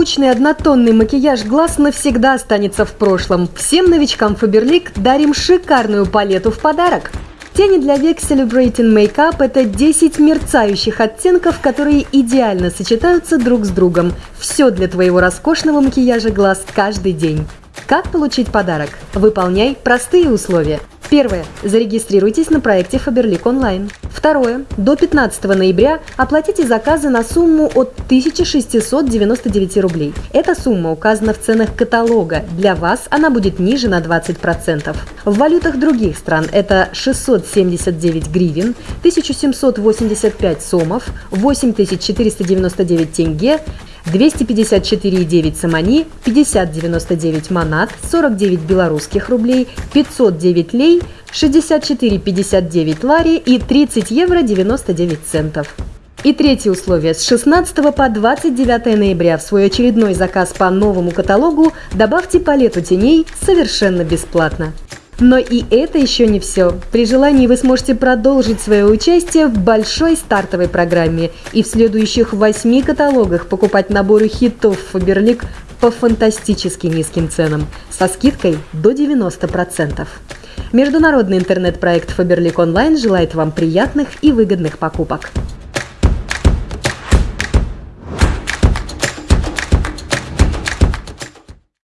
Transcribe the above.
Скучный однотонный макияж глаз навсегда останется в прошлом. Всем новичкам Faberlic дарим шикарную палету в подарок. Тени для век Celebrating Makeup – это 10 мерцающих оттенков, которые идеально сочетаются друг с другом. Все для твоего роскошного макияжа глаз каждый день. Как получить подарок? Выполняй простые условия. Первое. Зарегистрируйтесь на проекте Faberlic Online. Второе. До 15 ноября оплатите заказы на сумму от 1699 рублей. Эта сумма указана в ценах каталога. Для вас она будет ниже на 20%. В валютах других стран это 679 гривен, 1785 сомов, 8499 тенге, 254,9 самани, 50,99 манат, 49 белорусских рублей, 509 лей, 64,59 лари и 30 евро 99 центов. И третье условие. С 16 по 29 ноября в свой очередной заказ по новому каталогу добавьте палету теней совершенно бесплатно. Но и это еще не все. При желании вы сможете продолжить свое участие в большой стартовой программе и в следующих восьми каталогах покупать наборы хитов Faberlic по фантастически низким ценам со скидкой до 90%. Международный интернет-проект Faberlic Online желает вам приятных и выгодных покупок.